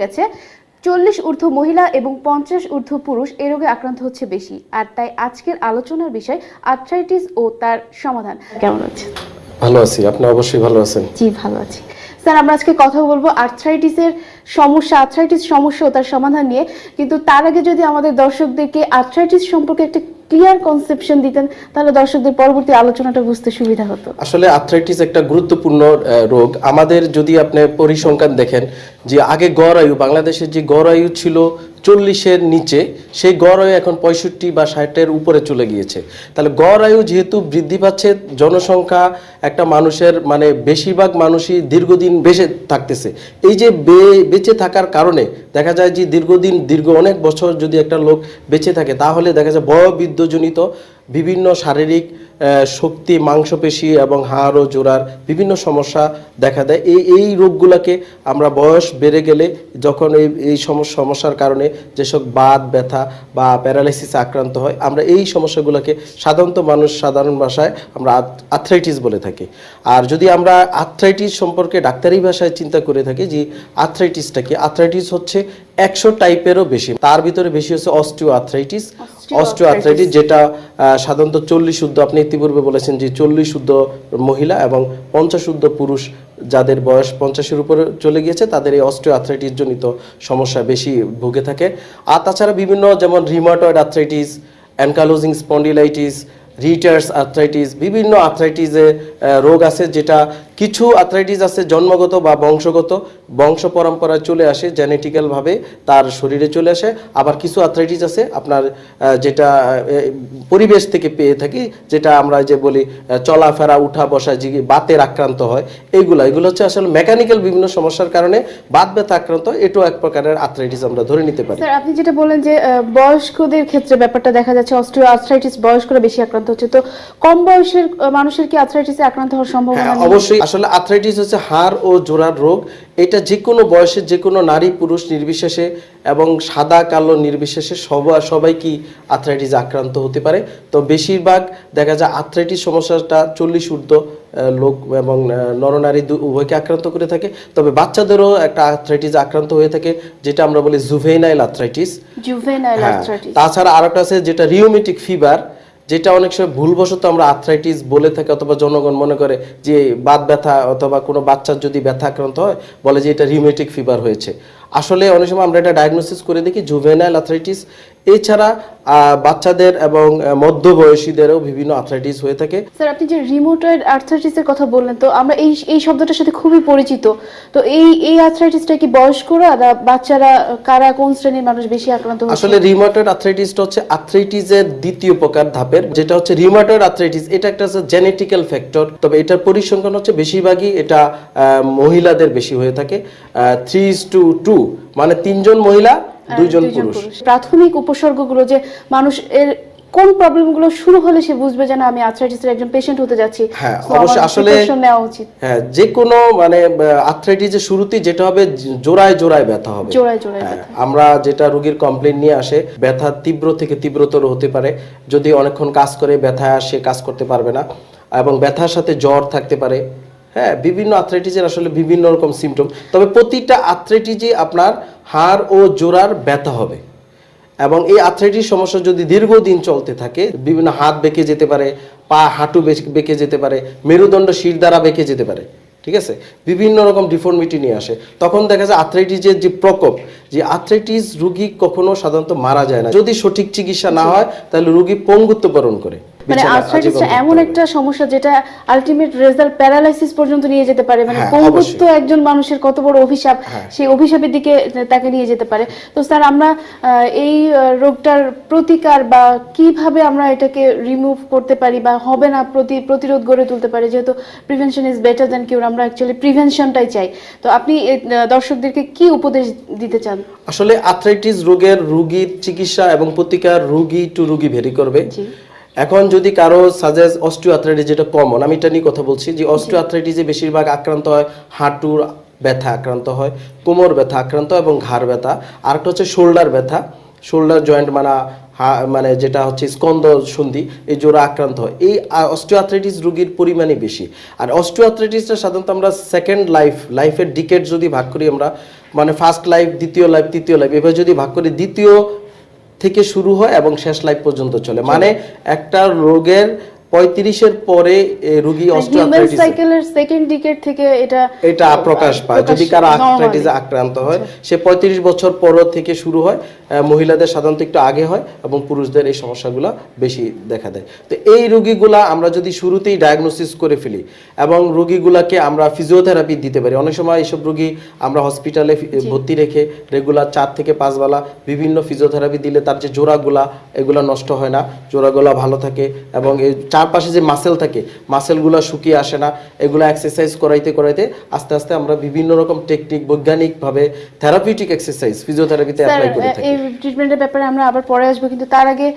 গেছে। চল্লিশ ঊর্ধ্ব মহিলা এবং পঞ্চাশ ঊর্ধ্ব পুরুষ এই রোগে আক্রান্ত হচ্ছে বেশি। আর তাই আজকের আলোচনার বিষয় আর্থ্রাইটিস ও তার সমাধান। কেমন আছে ভালো আছি। আপনি অবশ্যই ভালো আছেন? জি ভালো আছি। স্যার আমরা আজকে কথা বলব আর্থ্রাইটিসের সমস্যা আর্থ্রাইটিস সমস্যা ও তার সমাধান নিয়ে। কিন্তু তার আগে যদি আমাদের দর্শকদেরকে আর্থ্রাইটিস সম্পর্কে একটা ক্লিয়ার কনসেপশন দিতেন, তাহলে দর্শকদের পরবর্তী আলোচনাটা বুঝতে সুবিধা হতো। আসলে আর্থ্রাইটিস একটা গুরুত্বপূর্ণ রোগ। আমাদের যদি আপনি পরিসংখ্যান দেখেন, যে আগে গড় আয়ু বাংলাদেশের যে গড় আয়ু ছিল চল্লিশের নিচে, সেই গড় আয়ু এখন পঁয়ষট্টি বা ষাটের উপরে চলে গিয়েছে। তাহলে গড় আয়ু যেহেতু বৃদ্ধি পাচ্ছে, জনসংখ্যা একটা মানুষের মানে বেশিরভাগ মানুষই দীর্ঘদিন বেঁচে থাকতেছে। এই যে বেঁচে থাকার কারণে দেখা যায় যে দীর্ঘদিন, দীর্ঘ অনেক বছর যদি একটা লোক বেঁচে থাকে, তাহলে দেখা যায় বয়বৃদ্ধজনিত বিভিন্ন শারীরিক শক্তি, মাংসপেশি এবং হাড় ও জোড়ার বিভিন্ন সমস্যা দেখা দেয়। এই এই রোগগুলোকে আমরা বয়স বেড়ে গেলে যখন এই এই সমস্যা সমস্যার কারণে যেসব বাত, ব্যথা বা প্যারালাইসিসে আক্রান্ত হয়, আমরা এই সমস্যাগুলোকে সাধারণত মানুষ সাধারণ ভাষায় আমরা আর্থ্রাইটিস বলে থাকি। আর যদি আমরা আর্থ্রাইটিস সম্পর্কে ডাক্তারি ভাষায় চিন্তা করে থাকি যে আর্থ্রাইটিসটা কি, আর্থ্রাইটিস হচ্ছে একশো টাইপেরও বেশি। তার ভিতরে বেশি হচ্ছে অস্টিও আর্থ্রাইটিস অস্টিও আর্থ্রাইটিস যেটা সাধারণত চল্লিশ শুদ্ধ আপনি ইতিপূর্বে বলেছেন যে চল্লিশ শুদ্ধ মহিলা এবং পঞ্চাশ শুদ্ধ পুরুষ যাদের বয়স পঞ্চাশের উপরে চলে গিয়েছে তাদের এই অস্টিও আর্থ্রাইটিস জনিত সমস্যা বেশি ভুগে থাকে। আর তাছাড়া বিভিন্ন যেমন rheumatoid arthritis ankylosing spondylitis Reiter's arthritis বিভিন্ন আর্থ্রাইটিসের রোগ আছে যেটা কিছু আর্থ্রাইটিস আছে জন্মগত বা বংশগত বংশ পরম্পরায় চলে আসে জেনেটিক্যালভাবে তার শরীরে চলে আসে। আবার কিছু আর্থ্রাইটিস আছে আপনার যেটা পরিবেশ থেকে পেয়ে থাকি যেটা আমরা যে বলি চলাফেরা উঠা বসা যে বাতের আক্রান্ত হয় এইগুলো এগুলো হচ্ছে আসলে মেকানিক্যাল বিভিন্ন সমস্যার কারণে বাত ব্যথা আক্রান্ত এটাও এক প্রকারের আর্থ্রাইটিস আমরা ধরে নিতে পারি। স্যার আপনি যেটা বলেন যে বয়স্কদের ক্ষেত্রে ব্যাপারটা দেখা যাচ্ছে অস্ট্রিও আর্থ্রাইটিস বয়স্করা বেশি আক্রান্ত হচ্ছে। তো কম বয়সের মানুষের কি আর্থ্রাইটিসে আক্রান্ত হওয়ার সম্ভাবনা হ্যাঁ অবশ্যই আসলে আর্থ্রাইটিস হচ্ছে হাড় ও জোড়ার রোগ। এটা যে কোনো বয়সের যে কোনো নারী পুরুষ নির্বিশেষে এবং সাদা কালো নির্বিশেষে সবাই সবাই কি আর্থ্রাইটিস আক্রান্ত হতে পারে। তো বেশিরভাগ দেখা যায় আর্থ্রাইটিস সমস্যাটা চল্লিশ ঊর্ধ্ব লোক এবং নরনারী উভয়কে আক্রান্ত করে থাকে। তবে বাচ্চাদেরও একটা আর্থ্রাইটিস আক্রান্ত হয়ে থাকে যেটা আমরা বলি জুভেনাইল আর্থ্রাইটিস জুভেনাইল হ্যাঁ, আর্থ্রাইটিস তাছাড়া আরেকটা আছে যেটা রিওমেটিক ফিভার যেটা অনেক সময় ভুলবশত আমরা আর্থ্রাইটিস বলে থাকি অথবা জনগণ মনে করে যে বাত ব্যথা অথবা কোনো বাচ্চার যদি ব্যথা আক্রান্ত হয়, বলে যে এটা রিউমেটিক ফিভার হয়েছে। আসলে অনেক সময় আমরা এটা ডায়াগনোসিস করে দেখি জুভেনাইল আর্থ্রাইটিস এছাড়া আহ, বাচ্চাদের এবং মধ্যবয়সীদেরও বিভিন্ন আর্থ্রাইটিস হয়ে থাকে। স্যার আপনি যে রিমোটয়েড আর্থ্রাইটিসের কথা বললেন তো আমরা এই এই শব্দটার সাথে খুবই পরিচিত। তো এই এই আর্থ্রাইটিসটা কি বয়স্করা না বাচ্চারা কারা কোন শ্রেণির মানুষ বেশি আক্রান্ত হচ্ছে? আসলে রিউমাটয়েড আর্থ্রাইটিসটা হচ্ছে আর্থ্রাইটিসের দ্বিতীয় প্রকার ধাপের যেটা হচ্ছে রিউমাটয়েড আর্থ্রাইটিস এটা একটা হচ্ছে জেনেটিক্যাল ফ্যাক্টর তবে এটার পরিসংখ্যান হচ্ছে বেশিরভাগই এটা আহ, মহিলাদের বেশি হয়ে থাকে। থ্রি ইস টু টু মানে তিনজন মহিলা দুইজন পুরুষ। প্রাথমিক উপসর্গগুলো যে মানুষ এর কোন প্রবলেমগুলো শুরু হলে সে বুঝবে যে না আমি আর্থ্রাইটিসের একজন পেশেন্ট হতে যাচ্ছি। হ্যাঁ, অবশ্যই আসলে- নেওয়া উচিত। হ্যাঁ যে কোনো মানে আর্থ্রাইটিসের শুরুতেই যেটা হবে জোড়ায় জোড়ায় ব্যথা হবে। জোড়ায় জোড়ায় হ্যাঁ, আমরা যেটা রোগীর কমপ্লেন নিয়ে আসে ব্যথা তীব্র থেকে তীব্রতর হতে পারে। যদি অনেকক্ষণ কাজ করে ব্যথা সে কাজ করতে পারবে না এবং ব্যথার সাথে জ্বর থাকতে পারে। হ্যাঁ বিভিন্ন আর্থ্রাইটিসের আসলে বিভিন্ন রকম সিমটম তবে প্রতিটা আর্থ্রাইটিসই আপনার হাড় ও জোড়ার ব্যথা হবে। এবং এই আর্থ্রাইটিস সমস্যা যদি দীর্ঘদিন চলতে থাকে, বিভিন্ন হাত বেঁকে যেতে পারে, পা, হাঁটু বেঁকে- যেতে পারে, মেরুদণ্ড, শির দ্বারা বেঁকে যেতে পারে, ঠিক আছে? বিভিন্ন রকম ডিফর্মিটি নিয়ে আসে। তখন দেখা যায় আর্থ্রাইটিসের যে প্রকোপ, যে আর্থ্রাইটিস রুগী কখনো সাধারণত মারা যায় না। যদি সঠিক চিকিৎসা না হয়, তাহলে রুগী পঙ্গুত্ব বরণ করে। মানে আর্থ্রাইটিসটা এমন একটা সমস্যা যেটা আলটিমেট রেজাল্ট প্যারালাইসিস পর্যন্ত নিয়ে যেতে পারে। মানে হ্যাঁ, পঙ্গুত্ব একজন মানুষের কত বড় অভিশাপ হ্যাঁ। সেই অভিশাপের দিকে তাকে নিয়ে যেতে পারে। তো স্যার আমরা এই রোগটার প্রতিকার বা কীভাবে আমরা এটাকে রিমুভ করতে পারি বা হবে না প্রতি প্রতিরোধ গড়ে তুলতে পারি যেহেতু prevention is better than cure আমরা অ্যাকচুয়ালি প্রিভেনশনটাই চাই। তো আপনি দর্শকদেরকে কি উপদেশ দিতে চান? আসলে আর্থ্রাইটিস রোগের রুগীর চিকিৎসা এবং প্রতিকার রুগী টু রুগী ভেরি করবে। এখন যদি কারও সাজেস অস্টিও আর্থ্রাইটিস যেটা কমন আমি এটা নিয়ে কথা বলছি যে অস্টিও আর্থ্রাইটিসে বেশিরভাগ আক্রান্ত হয়, হাঁটুর ব্যথা আক্রান্ত হয়, কোমর ব্যথা আক্রান্ত এবং ঘাড় ব্যথা। আরেকটা হচ্ছে শোল্ডার ব্যথা। শোল্ডার জয়েন্ট মানে মানে যেটা হচ্ছে স্কন্দ সন্ধি, এই জোড়া আক্রান্ত হয়। এই অস্টিও আর্থ্রাইটিস রোগীর পরিমাণই বেশি। আর অস্টিও আর্থ্রাইটিসটা সাধারণত আমরা সেকেন্ড লাইফ লাইফের ডিকেট যদি ভাগ করি আমরা মানে ফার্স্ট লাইফ দ্বিতীয় লাইফ তৃতীয় লাইফ এভাবে যদি ভাগ করি, দ্বিতীয় থেকে শুরু হয় এবং শেষ লাইফ পর্যন্ত চলে। মানে একটা রোগের পঁয়ত্রিশের পরে রোগী অস্টিওআর্থ্রাইটিস সাইকেলের সেকেন্ড ডিকেট থেকে এটা এটা প্রকাশ পায়। যদি কারও। আর্থ্রাইটিসে আক্রান্ত হয় সে পঁয়ত্রিশ বছর পর থেকে শুরু হয় মহিলাদের সাধারণত একটু আগে হয় এবং পুরুষদের এই সমস্যাগুলো বেশি দেখা দেয়। তো এই রোগীগুলা আমরা যদি শুরুতেই ডায়াগনোসিস করে ফেলি এবং রোগীগুলাকে আমরা ফিজিওথেরাপি দিতে পারি অনেক সময় এইসব রোগী আমরা হসপিটালে ভর্তি রেখে রেগুলার চার থেকে পাঁচ বেলা বিভিন্ন ফিজিওথেরাপি দিলে তার যে জোড়াগুলা এগুলা নষ্ট হয় না জোড়াগুলা ভালো থাকে এবং এই চারপাশে যে মাসেল থাকে মাসেলগুলা শুকিয়ে আসে না এগুলো এক্সারসাইজ করাইতে করাইতে আস্তে আস্তে আমরা বিভিন্ন রকম টেকনিক বৈজ্ঞানিকভাবে থেরাপিউটিক এক্সারসাইজ ফিজিওথেরাপিতে অ্যাপ্লাই করে থাকি। এই ট্রিটমেন্টের ব্যাপারে আমরা আবার পরে আসব কিন্তু তার আগে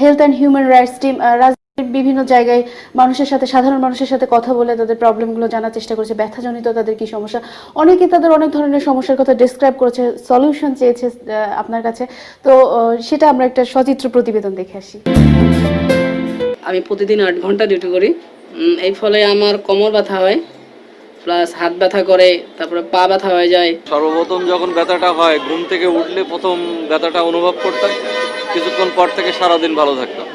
health and human rights team বিভিন্ন জায়গায় মানুষের সাথে সাধারণ মানুষের সাথে কথা বলে তাদের প্রবলেমগুলো জানার চেষ্টা করেছে ব্যথাজনিত তাদের কি সমস্যা? অনেকে তাদের অনেক ধরনের সমস্যার কথা ডিসক্রাইব করেছে সলিউশন চেয়েছে আপনার কাছে। তো সেটা আমরা একটা সচিত্র প্রতিবেদন দেখে আসি। আমি প্রতিদিন আট ঘণ্টা ডিউটি করি। এই ফলে আমার কোমর ব্যথা হয় প্লাস হাত ব্যথা করে, তারপরে পা ব্যথা হয়ে যায়। সর্বপ্রথম যখন ব্যথাটা হয়, ঘুম থেকে উঠলে প্রথম ব্যথাটা অনুভব করতাম। কিছুক্ষণ পর থেকে সারাদিন ভালো থাকতাম।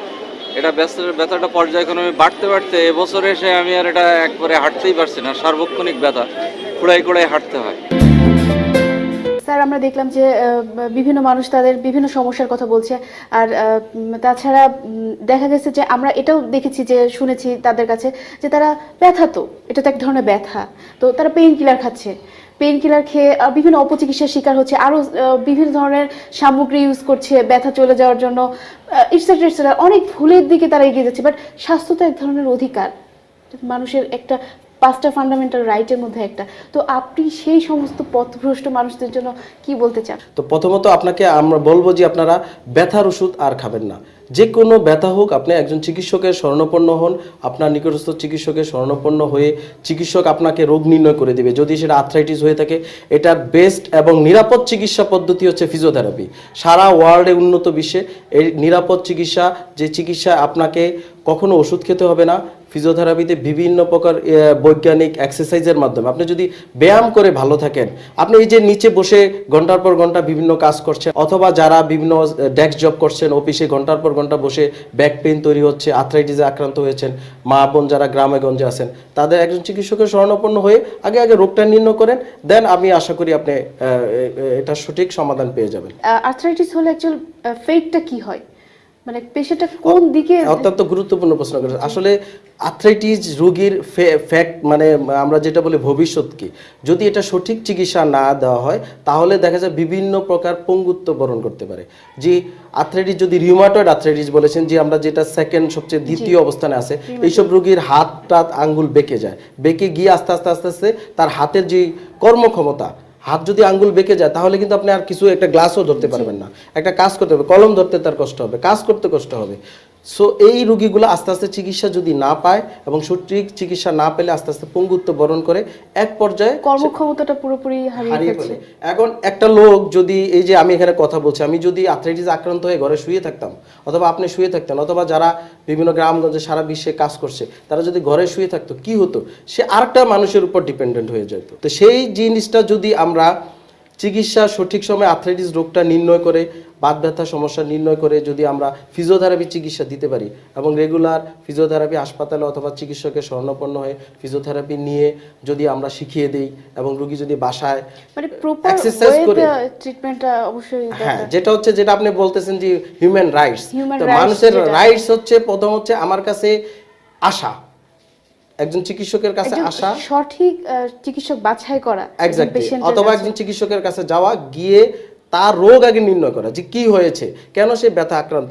এটা ব্যস্ত, ব্যথাটা পর্যায়ক্রমে বাড়তে বাড়তে এবছরে এসে আমি আর এটা একবারে হাঁটতেই পারছি না। সার্বক্ষণিক ব্যথা, কুড়াই কুড়াই হাঁটতে হয়। স্যার, আমরা দেখলাম যে বিভিন্ন মানুষ তাদের বিভিন্ন সমস্যার কথা বলছে। আর তাছাড়া দেখা গেছে যে, আমরা এটাও দেখেছি যে, শুনেছি তাদের কাছে যে, তারা ব্যথা তো, এটা তো এক ধরনের ব্যথা। তো তারা পেইন কিলার খাচ্ছে। পেইন কিলার খেয়ে বিভিন্ন অপচিকিৎসার শিকার হচ্ছে, আরও বিভিন্ন ধরনের সামগ্রী ইউজ করছে ব্যথা চলে যাওয়ার জন্য। ইটসেট্রা ইটসেট্রা অনেক ভুলের দিকে তারা এগিয়ে যাচ্ছে বাট স্বাস্থ্য তো এক ধরনের অধিকার। মানুষের একটা পাঁচটা ফান্ডামেন্টাল রাইটের মধ্যে একটা। তো আপনি সেই সমস্ত পথভ্রষ্ট মানুষদের জন্য কি বলতে চান? তো প্রথমত আপনাকে আমরা বলব যে আপনারা ব্যথার ওষুধ আর খাবেন না। যে কোনো ব্যথা হোক, আপনি একজন চিকিৎসকের স্বর্ণপন্ন হন, আপনার নিকটস্থ চিকিৎসকের স্বর্ণপন্ন হয়ে চিকিৎসক আপনাকে রোগ নির্ণয় করে দেবে। যদি সেটা আর্থ্রাইটিস হয়ে থাকে, এটার বেস্ট এবং নিরাপদ চিকিৎসা পদ্ধতি হচ্ছে ফিজিওথেরাপি সারা ওয়ার্ল্ডে উন্নত বিশ্বে এই নিরাপদ চিকিৎসা, যে চিকিৎসা আপনাকে কখনো ওষুধ খেতে হবে না ফিজিওথেরাপিতে বিভিন্ন প্রকার বৈজ্ঞানিক এক্সারসাইজের মাধ্যমে। আপনি যদি ব্যায়াম করে ভালো থাকেন, আপনি এই যে নিচে বসে ঘণ্টার পর ঘণ্টা বিভিন্ন কাজ করছেন, অথবা যারা বিভিন্ন ডেস্ক জব করছেন অফিসে ঘণ্টার পর ঘণ্টা বসে ব্যাক পেইন তৈরি হচ্ছে আর্থ্রাইটিসে আক্রান্ত হয়েছেন, মা বোন যারা গ্রামে গঞ্জে আছেন, তাদের একজন চিকিৎসকের শরণাপন্ন হয়ে আগে আগে রোগটা নির্ণয় করেন, দেন আমি আশা করি আপনি এটা সঠিক সমাধান পেয়ে যাবেন। আর্থ্রাইটিস হলে অ্যাকচুয়াল ফেটটা কি হয়? মানে পেশেন্টটা কোন দিকে অত্যন্ত গুরুত্বপূর্ণ প্রশ্ন করেছেন। আসলে আর্থ্রাইটিস রোগীর ফ্যাক্ট মানে আমরা যেটা বলি ভবিষ্যৎ কি? যদি এটা সঠিক চিকিৎসা না দেওয়া হয় তাহলে দেখা যায় বিভিন্ন প্রকার পঙ্গুত্ব বরণ করতে পারে। যে আর্থ্রাইটিস যদি রিউমাটয়েড আর্থ্রাইটিস বলেছেন যে আমরা যেটা সেকেন্ড সবচেয়ে দ্বিতীয় অবস্থানে আছে এইসব রোগীর হাত টাত আঙ্গুল বেঁকে যায়। বেঁকে গিয়ে আস্তে আস্তে আস্তে আস্তে তার হাতের যে কর্মক্ষমতা হাত যদি আঙ্গুল বেঁকে যায়, তাহলে কিন্তু আপনি আর কিছু একটা গ্লাসও ধরতে পারবেন না। একটা কাজ করতে হবে, কলম ধরতে তার কষ্ট হবে, কাজ করতে কষ্ট হবে। সো এই রোগীগুলো আস্তে আস্তে চিকিৎসা যদি না পায় এবং সঠিক চিকিৎসা না পেলে আস্তে আস্তে পঙ্গুত্ব বরণ করে এক পর্যায়ে কর্মক্ষমতাটা পুরোপুরি হারিয়ে ফেলে এখন একটা লোক যদি এই যে আমি এখানে কথা বলছি আমি যদি আর্থ্রাইটিস আক্রান্ত হয়ে ঘরে শুয়ে থাকতাম অথবা আপনি শুয়ে থাকতেন অথবা যারা বিভিন্ন গ্রামগঞ্জে সারা বিশ্বে কাজ করছে তারা যদি ঘরে শুয়ে থাকতো কি হতো? সে আরেকটা মানুষের উপর ডিপেন্ডেন্ট হয়ে যেত। তো সেই জিনিসটা যদি আমরা চিকিৎসা সঠিক সময়ে আর্থ্রাইটিস রোগটা নির্ণয় করে বাত ব্যথা সমস্যা নির্ণয় করে যদি আমরা ফিজিওথেরাপি চিকিৎসা দিতে পারি এবং রেগুলার ফিজিওথেরাপি হাসপাতালে অথবা চিকিৎসকের শরণাপন্ন হয়ে ফিজিওথেরাপি নিয়ে যদি আমরা শিখিয়ে দিই এবং রোগী যদি বাসায় মানে প্রপার Exercise করে। ট্রিটমেন্টটা অবশ্যই হ্যাঁ যেটা হচ্ছে যেটা আপনি বলতেছেন যে হিউম্যান রাইটস তো মানুষের রাইটস হচ্ছে প্রথম হচ্ছে আমার কাছে আশা। একজন চিকিৎসকের কাছে আসা সঠিক চিকিৎসক বাছাই করা। অথবা একজন চিকিৎসকের কাছে যাওয়া গিয়ে তার রোগ আগে নির্ণয় করা যে কি হয়েছে কেন সে ব্যথা আক্রান্ত